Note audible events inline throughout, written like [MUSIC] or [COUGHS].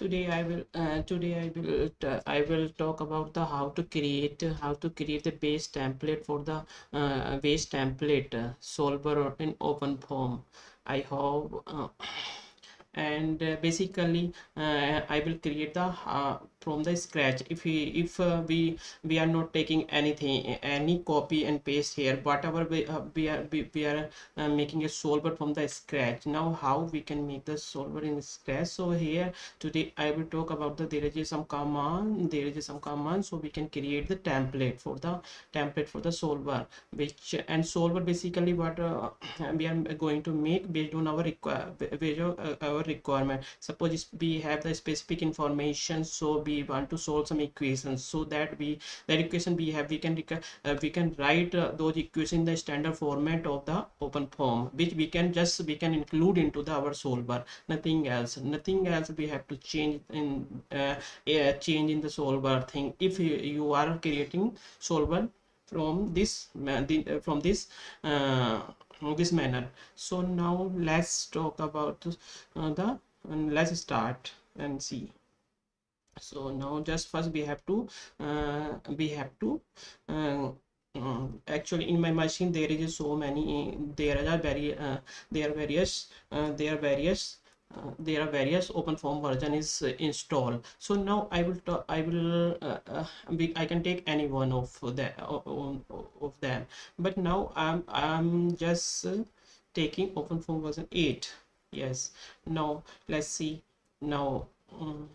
today i will uh, today i will uh, i will talk about the how to create how to create the base template for the uh, base template solver in OpenFOAM i hope uh, and uh, basically uh, i will create the uh, from the scratch. If we if we we are not taking anything any copy and paste here whatever we, we are we, we are making a solver from the scratch. Now how we can make the solver in scratch? So here today i will talk about the there is some command there is some command so we can create the template for the template for the solver which and solver basically what uh, [COUGHS] we are going to make based on our require based on our requirement. Suppose we have the specific information so we want to solve some equations. So that we that equation we have we can uh, we can write uh, those equations in the standard format of the OpenFOAM which we can just we can include into the our solver. Nothing else. Nothing else we have to change in uh, change in the solver thing. If you, you are creating solver from this uh, from this uh, this manner. So now let's talk about uh, the let's start and see. So now just first we have to uh, we have to uh, uh, actually in my machine there is so many there are very uh, there are various uh, there are various uh, there are various OpenFOAM version is installed. So now i will i will i can take any one of that of them. But now i'm i'm just taking OpenFOAM version 8 yes. Now let's see. Now um,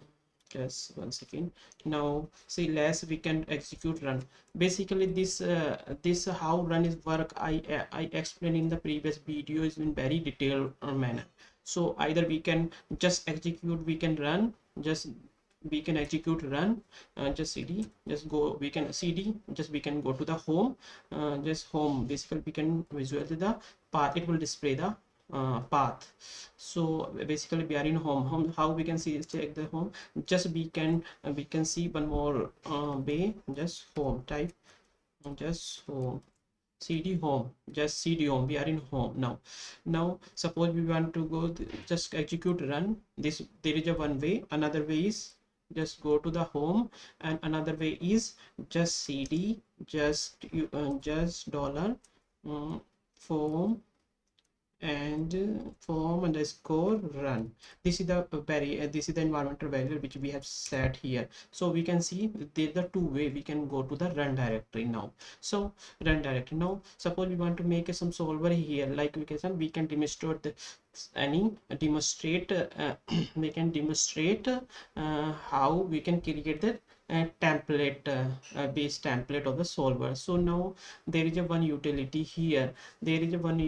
just one second. Now see less we can execute run. Basically this uh, this how run is work i uh, i explained in the previous videos in very detailed uh, manner so either we can just execute we can run. Just we can execute run. Uh, just cd just go we can cd just we can go to the home. Uh, just home. Basically we can visualize the path. It will display the uh, path. So basically we are in home. Home how we can see check the home. Just we can we can see one more uh, way. Just home type. Just home cd home just cd home we are in home now. Now suppose we want to go just execute run this there is a one way another way is just go to the home and another way is just cd just you uh, just dollar um, form and form underscore run. This is the very uh, this is the environmental variable which we have set here. So we can see there's the two way we can go to the run directory now. So run directory now suppose we want to make some solver here like we can we can demonstrate the, any demonstrate uh, [CLEARS THROAT] we can demonstrate uh, how we can create the template uh, base template of the solver. So now there is a one utility here. There is a one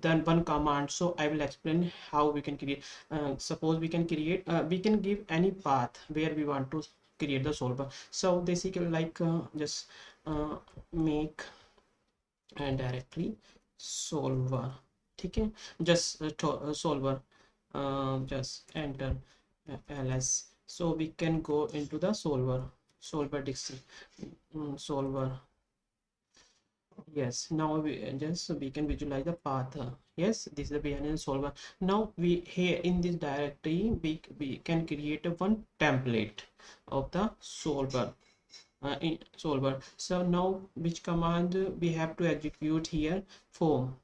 then one command. So i will explain how we can create uh, suppose we can create uh, we can give any path where we want to create the solver. So basically like uh, just uh, make and directly solver okay just uh, solver just enter ls so we can go into the solver solver mm, solver. Yes now we just we can visualize the path. Yes this is the behind solver. Now we here in this directory we, we can create one template of the solver. Uh, in solver. So now which command we have to execute here? Form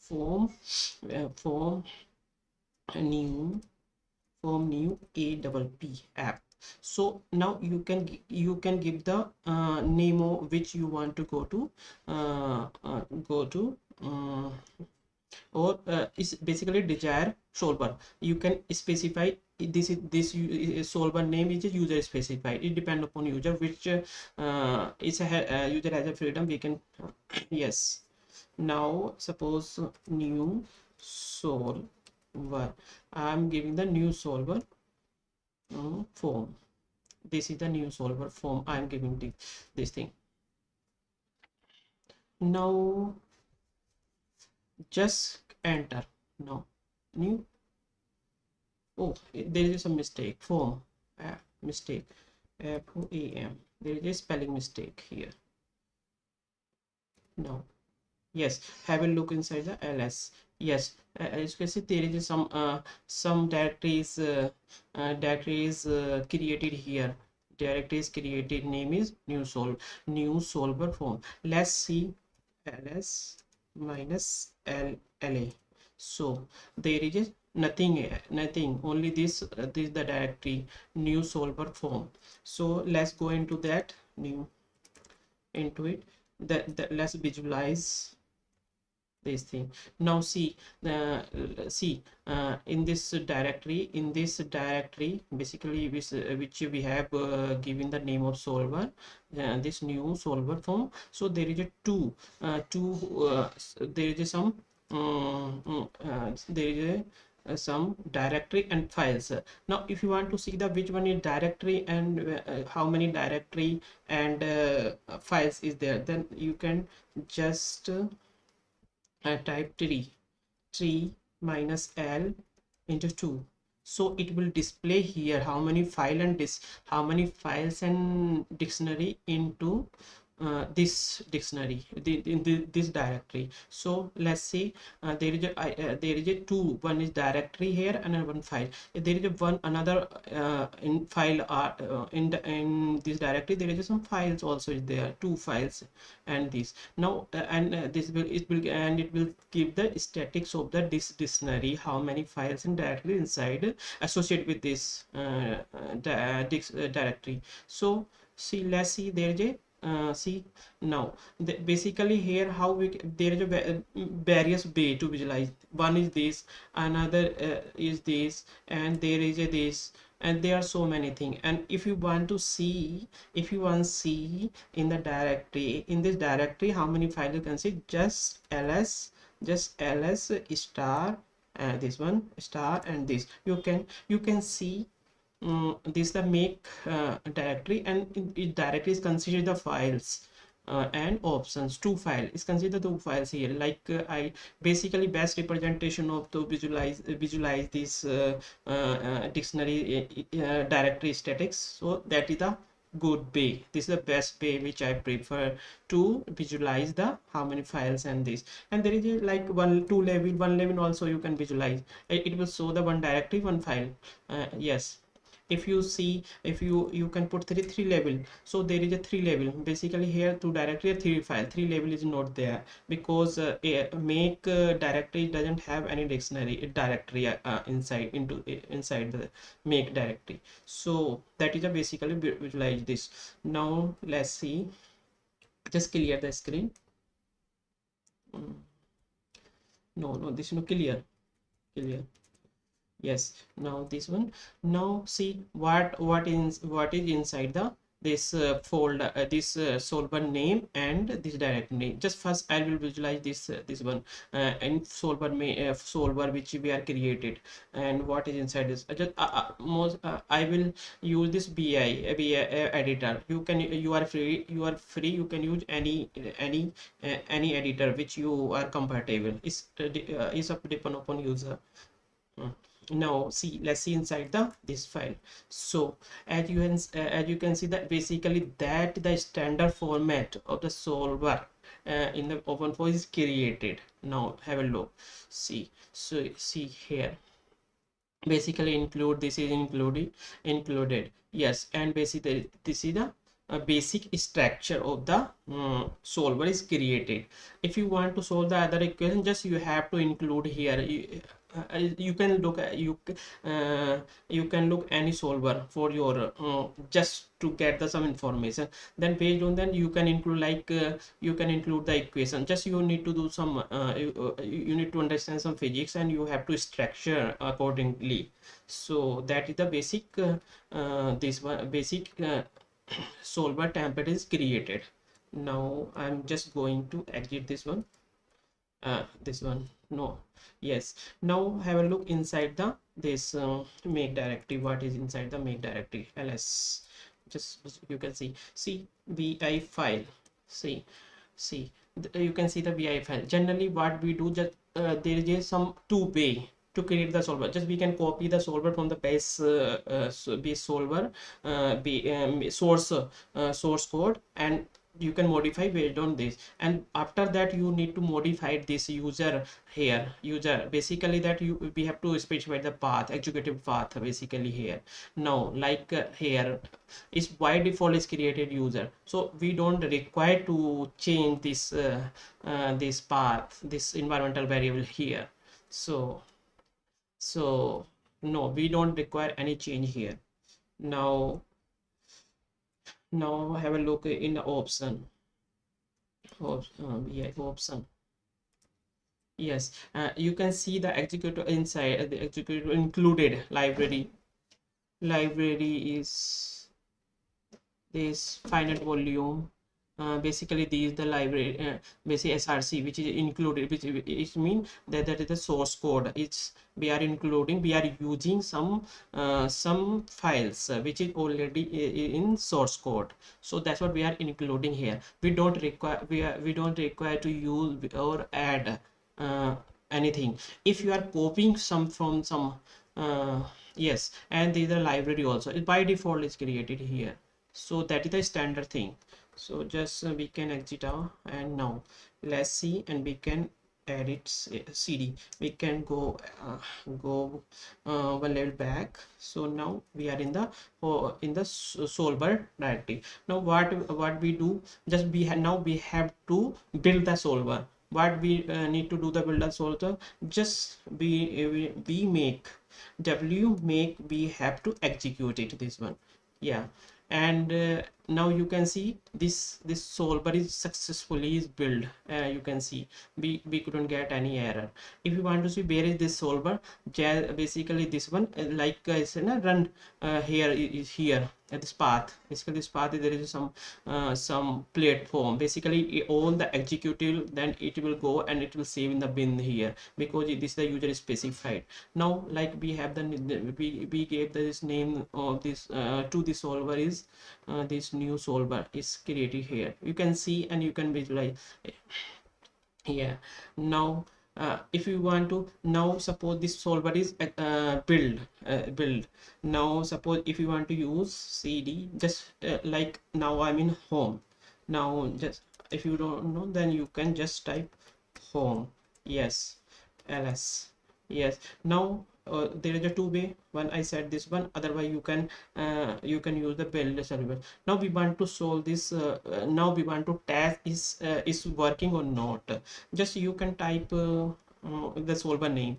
form uh, form new form new a double p app. So now you can you can give the uh, name of which you want to go to uh, uh, go to uh, or uh, is basically desire solver. You can specify this is this solver name is user specified. It depends upon user which uh, is a user has a freedom we can [COUGHS] yes now suppose new solver. I am giving the new solver um, form. This is the new solver form i am giving the, this thing. Now just enter. Now new. Oh there is a mistake. Form. Uh, mistake. F-o-a-m there is a spelling mistake here. Now yes have a look inside the ls yes uh, as you can see there is some uh, some directories uh, uh, directories uh, created here. Directories created name is new sol new solver form. Let's see ls minus l la so there is nothing nothing only this this the directory new solver form. So let's go into that new into it. That, that let's visualize this thing. Now see the uh, see uh, in this directory in this directory basically which, uh, which we have uh, given the name of solver uh, this new solver form. So there is a two uh, two there is some um, mm, there is a uh, some directory and files. Now if you want to see the which one is directory and uh, how many directory and uh, files is there then you can just type 3 3 minus l into 2 so it will display here how many file and this how many files and dictionary into uh, this dictionary the, in the, this directory. So let's see uh, there is a uh, there is a two one is directory here and one file. There is a one another uh, in file uh, in the, in this directory there is some files also there two files and this. Now uh, and this will it will and it will give the statics of the this dictionary how many files and directory inside associated with this directory. So see let's see there is a uh, see now the, basically here how we there is a various way to visualize. One is this another uh, is this and there is a this and there are so many things and if you want to see if you want to see in the directory in this directory how many files you can see? Just ls just ls star uh, this one star and this. You can you can see um, this is the make uh, directory and it directly is considered the files uh, and options two file. Is considered two files here. Like uh, i basically best representation of to visualize visualize this uh, uh, uh, dictionary directory statics. So that is the good way. This is the best way which i prefer to visualize the how many files and this. And there is a, like one two level one level also you can visualize. It, it will show the one directory one file. Yes if you see if you you can put three three level so there is a three level basically here to directory three file three level is not there because uh, make uh, directory doesn't have any dictionary directory uh, uh, inside into inside the make directory. So that is a basically visualize this. Now let's see. Just clear the screen. Mm. no no this is no clear. Clear yes. Now this one. Now see what what is what is inside the this uh, folder uh, this uh, solver name and this directory just first i will visualize this uh, this one uh, and solver may uh, solver which we are created. And what is inside this? Just most i will use this bi vi editor. You can you are free you are free. You can use any any any editor which you are compatible is is up depend upon user. Hmm now see let's see inside the this file. So as you can uh, as you can see that basically that the standard format of the solver uh, in the OpenFOAM is created. Now have a look. See so see here. Basically include this is included included. Yes and basically this is the a basic structure of the um, solver is created. If you want to solve the other equation just you have to include here you, uh, you can look at you uh, you can look any solver for your uh, just to get the some information. Then based on then you can include like uh, you can include the equation. Just you need to do some uh, you, uh, you need to understand some physics and you have to structure accordingly. So that is the basic this one basic [CLEARS THROAT] solver template is created. Now i'm just going to exit this one. Uh, this one no. Yes. Now have a look inside the this uh, make directory what is inside the make directory ls just you can see. See vi file. See see. You can see the vi file. Generally what we do just uh, there is some two way to create the solver. Just we can copy the solver from the base uh, uh, base solver uh, be, um, source uh, source code and you can modify based on this. And after that you need to modify this user here. User basically that you we have to specify the path executive path basically here. Now like uh, here is by default is created user. So we don't require to change this uh, uh, this path this environmental variable here. So so no we don't require any change here. Now now have a look in the option. Op um, option. Yes uh, you can see the executor inside the executor included library. Library is this finite volume uh, basically these the library uh, basically src which is included which it mean that that is the source code. It's we are including we are using some uh, some files uh, which is already in source code. So that's what we are including here. We don't require we are we don't require to use or add uh, anything. If you are copying some from some uh, yes and the library also. By default is created here. So that is the standard thing so just uh, we can exit out. And now let's see and we can edit cd we can go uh, go uh, one level back. So now we are in the uh, in the solver directory. Now what what we do just we have now we have to build the solver. What we uh, need to do the builder solver just we, we we make wmake we have to execute it this one. Yeah. And uh, now you can see this this solver is successfully is built. Uh, you can see. We we couldn't get any error. If you want to see where is this solver basically this one uh, like i said run uh, here is here at this path. Basically this path there is some uh, some platform. Basically all the executable then it will go and it will save in the bin here because this is the user specified. Now like we have the we, we gave this name of this uh, to the solver is uh, this new solver is created here. You can see and you can visualize yeah now uh, if you want to now suppose this solver is uh, build uh, build. Now suppose if you want to use cd just uh, like now i'm in home. Now just if you don't know then you can just type home. Yes. Ls yes. Now uh, there is a two way one i said this one. Otherwise you can uh, you can use the build server now we want to solve this uh, uh now we want to test is uh, is working or not. Just you can type uh, the solver name.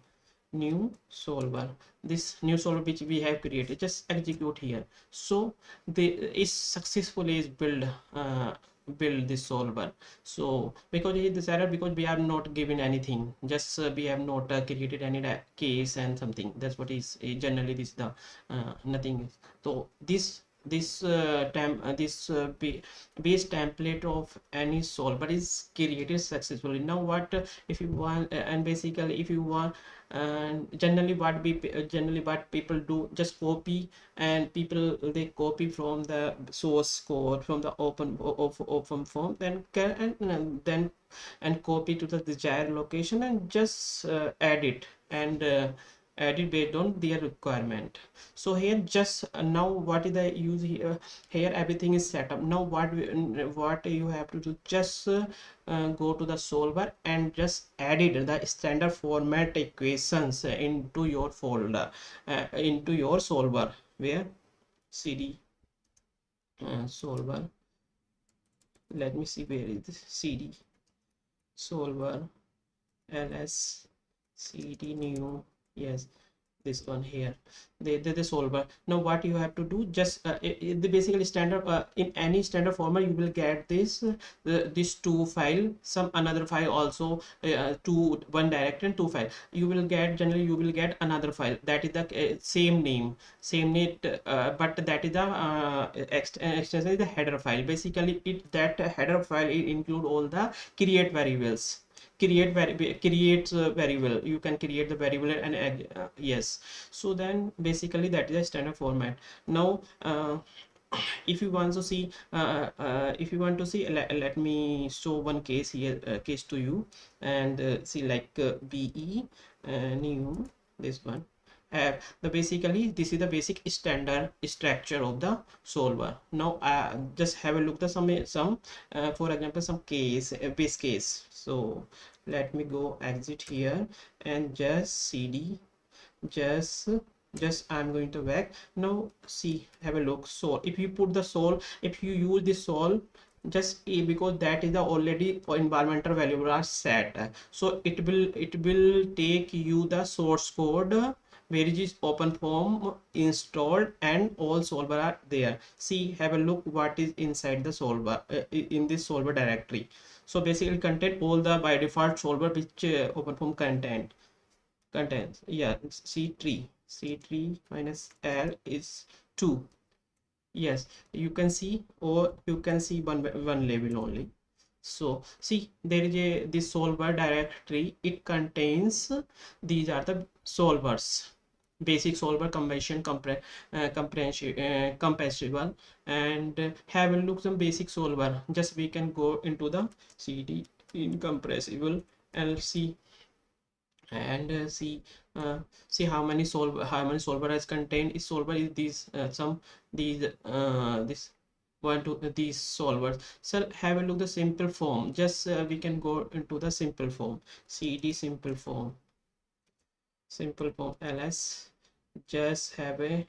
New solver. This new solver which we have created. Just execute here. So the is successfully is build build this solver. So because is this error because we are not given anything just uh, we have not uh, created any case and something. That's what is uh, generally this the uh, nothing so this this uh, temp uh, this uh, base template of any solver is created successfully. Now what uh, if you want uh, and basically if you want and generally what we generally what people do just copy and people they copy from the source code from the open of OpenFOAM then can and, then and copy to the desired location and just uh, add it. And uh, added based on their requirement. So here just uh, now what is the use here here everything is set up. Now what what you have to do just uh, uh, go to the solver and just edit the standard format equations into your folder uh, into your solver where cd uh, solver let me see where is this cd solver ls cd new yes this one here. The, the, the solver now what you have to do just uh, it, the basically standard uh, in any standard format you will get this uh, this two file some another file also uh, two one directory and two file. You will get generally you will get another file. That is the uh, same name same name uh, but that is the uh, extension is the header file. Basically it that header file it include all the create variables create creates uh, variable. You can create the variable and uh, yes. So then basically that is a standard format. Now uh, if you want to see uh, uh, if you want to see let, let me show one case here uh, case to you. And uh, see like uh, be new this one have the basically this is the basic standard structure of the solver. Now uh, just have a look the some some uh, for example some case base case. So let me go exit here and just cd just just i'm going to back. Now see have a look. So if you put the sol if you use the sol just a because that is the already environmental variable are set. So it will it will take you the source code where is OpenFOAM installed and all solver are there. See have a look what is inside the solver uh, in this solver directory. So basically contain all the by default solver which uh, OpenFOAM content contains. Yeah c3 c3 minus l is 2 yes you can see or you can see one one label only. So see there is a this solver directory it contains these are the solvers basic solver convention compre uh, comprehensive uh, and have a look some basic solver. Just we can go into the cd incompressible and see and uh, see uh, see how many solver how many solver has contained. Is solver is these uh, some these uh, this one to uh, these solvers. So have a look the simpleFoam. Just uh, we can go into the simpleFoam. Cd simpleFoam simpleFoam ls. Just have a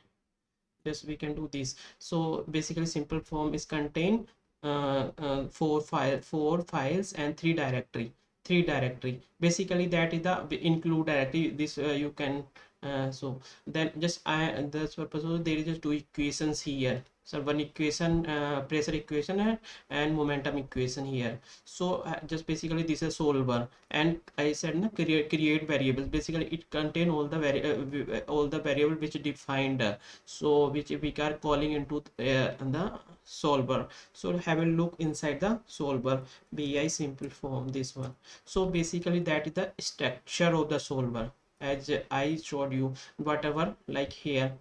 just we can do this. So basically simpleFoam is contain uh, uh, four file four files and three directory three directory. Basically that is the include directory this uh, you can uh, so then just i that's purpose there is just two equations here so one equation uh, pressure equation and, and momentum equation here. So uh, just basically this is solver. And i said na, create create variables. Basically it contain all the vari uh, all the variable which defined uh, so which we are calling into uh, the solver. So have a look inside the solver. vi simple form this one. So basically that is the structure of the solver. As i showed you whatever like here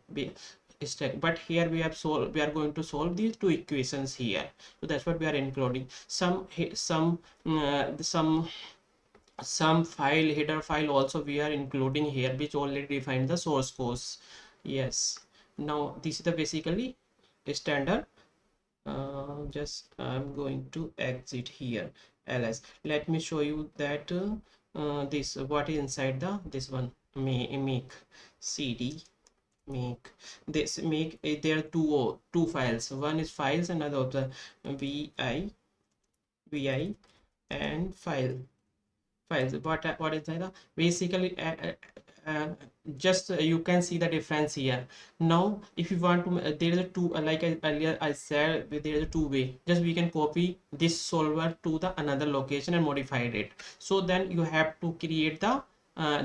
but here we have solved we are going to solve these two equations here. So that's what we are including. Some some uh, some some file header file also we are including here which already define the source codes yes. Now this is the basically standard. Uh, just i'm going to exit here ls let me show you that uh, uh, this what is inside the this one make cd make this make uh, there are two two files. One is files and the vi vi and file. Files. What what is that? Basically uh, uh, just you can see the difference here. Now if you want to there is a two like I, earlier i said there is a two way just we can copy this solver to the another location and modified it. So then you have to create the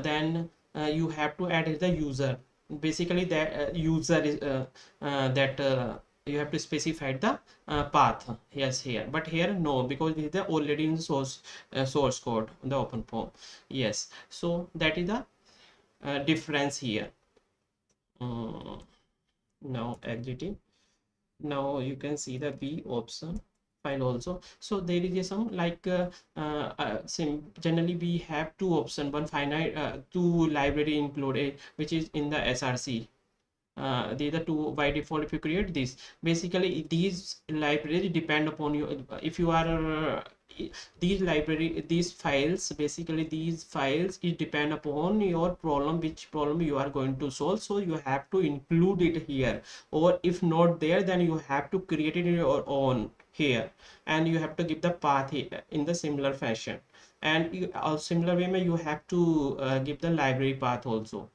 then you have to add the user basically that user is that you have to specify the uh, path. Yes here. But here no because this is the already in the source uh, source code the OpenFOAM. Yes. So that is the uh, difference here. Um, now exiting now you can see the b option file also. So there is a some like uh, uh, uh generally we have two option. One finite uh, two library included which is in the src uh, these are two by default if you create this. Basically these libraries depend upon you. If you are these library these files basically these files it depend upon your problem which problem you are going to solve. So you have to include it here. Or if not there then you have to create it in your own here. And you have to give the path here in the similar fashion. And you, uh, similar way you have to uh, give the library path also.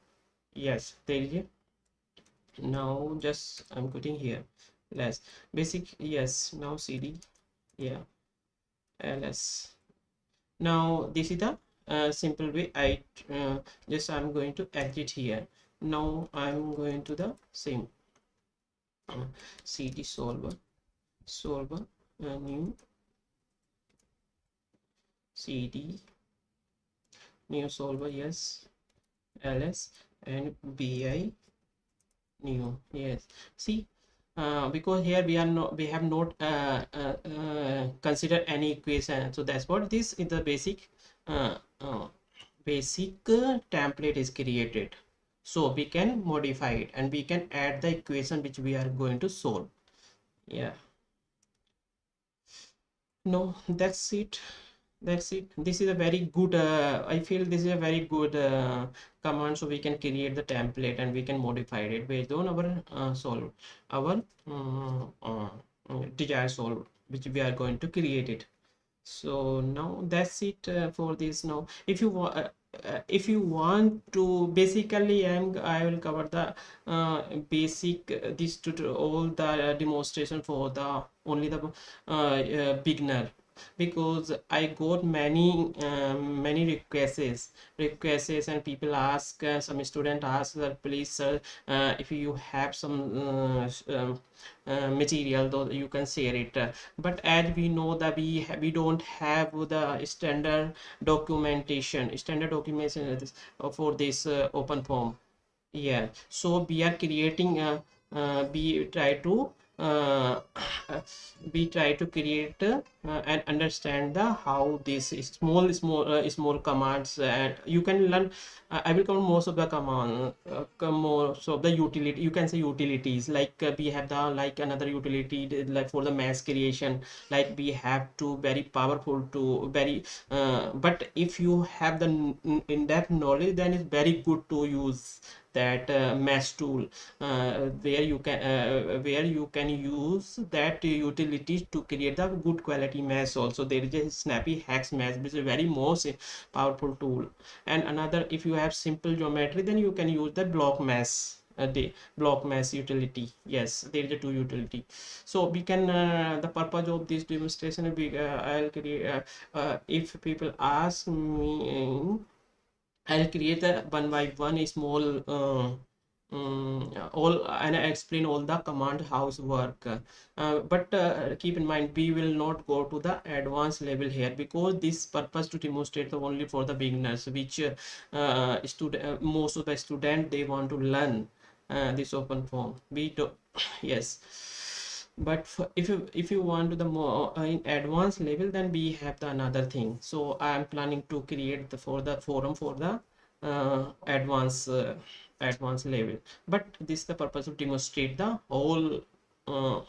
Yes there now just i'm putting here. Less basic yes now cd yeah. Ls now this is the uh, simple way i uh, just i'm going to exit here. Now i'm going to the same uh, cd solver solver uh, new cd new solver yes ls and vi new yes. See uh, because here we are not we have not uh, uh, uh considered any equation. So that's what this is the basic uh, uh, basic template is created. So we can modify it and we can add the equation which we are going to solve. Yeah no that's it. That's it. This is a very good uh, i feel this is a very good uh, command so we can create the template and we can modify it based on our uh, solve our uh, uh, desired solve which we are going to create it. So now that's it uh, for this now. If you want if you want to basically i'm i will cover the basic this to all the demonstration for the only the uh, beginner. Because I got many um, many requests. Requests and people ask uh, some student ask that please sir uh, if you have some uh, um, uh, material though you can share it. But as we know that we we don't have the standard documentation standard documentation for this uh, OpenFOAM yeah. So we are creating uh, we try to uh, [SIGHS] we try to create uh, and understand the how this small small uh, small commands and you can learn uh, i will cover most of the command uh, most of the utility you can say utilities like uh, we have the like another utility like for the mesh creation like we have to very powerful to very uh, but if you have the in-depth knowledge then it's very good to use that uh, mesh tool uh, where you can uh, where you can use that utility to create the good quality mesh also. There is a snappy hex mesh which is a very most powerful tool. And another if you have simple geometry then you can use the block mesh uh, the block mesh utility. Yes there is a two utility. So we can uh, the purpose of this demonstration we uh, i'll create if people ask me I'll create a one by one small uh, um, all and I explain all the command house work. Uh, but uh, keep in mind we will not go to the advanced level here because this purpose to demonstrate the only for the beginners which uh, student uh, most of the student they want to learn uh, this OpenFOAM we do [COUGHS] yes. But if you if you want to the more uh, in advanced level then we have the another thing. So i am planning to create the for the forum for the uh, advanced uh, advanced level. But this is the purpose of demonstrate the whole uh,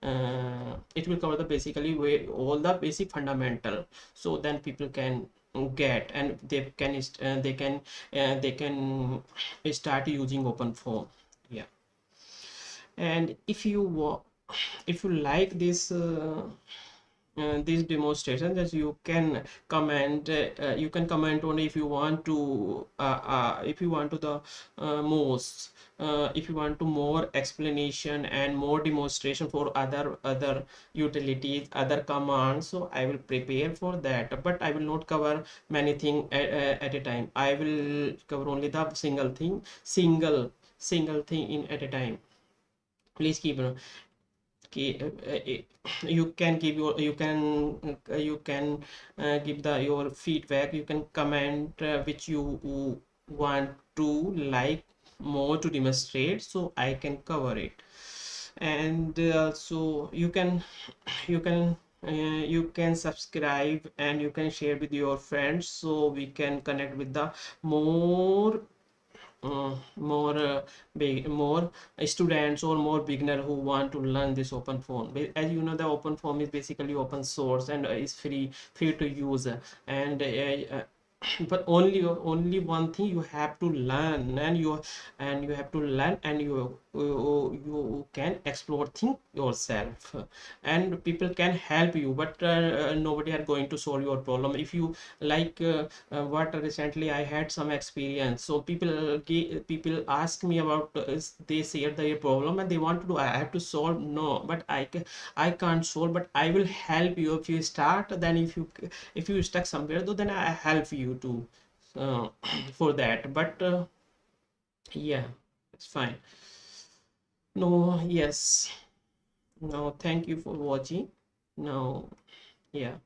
uh, it will cover the basically way all the basic fundamental. So then people can get and they can uh, they can uh, they can start using OpenFOAM yeah. And if you if you like this uh, uh, these demonstrations that you can comment uh, you can comment only if you want to uh, uh if you want to the uh, most uh, if you want to more explanation and more demonstration for other other utilities other commands. So i will prepare for that but i will not cover many thing at, at a time. I will cover only the single thing single single thing in at a time. Please keep uh, you can give your you can uh, you can uh, give the your feedback. You can comment uh, which you want to like more to demonstrate so i can cover it. And uh, you can you can uh, you can subscribe and you can share with your friends so we can connect with the more uh, more uh, big more students or more beginner who want to learn this OpenFOAM as you know the OpenFOAM is basically open source and is free free to use. And uh, uh, [COUGHS] but only only one thing you have to learn and you and you have to learn and you you, you can explore things yourself. And people can help you but uh, nobody are going to solve your problem. If you like uh, uh, what recently i had some experience. So people people ask me about uh, they share their problem and they want to do i have to solve? No but i can i can't solve but i will help you. If you start then if you if you stuck somewhere though then i help you to uh, [CLEARS THROAT] for that. But uh, yeah it's fine no yes. No thank you for watching. No yeah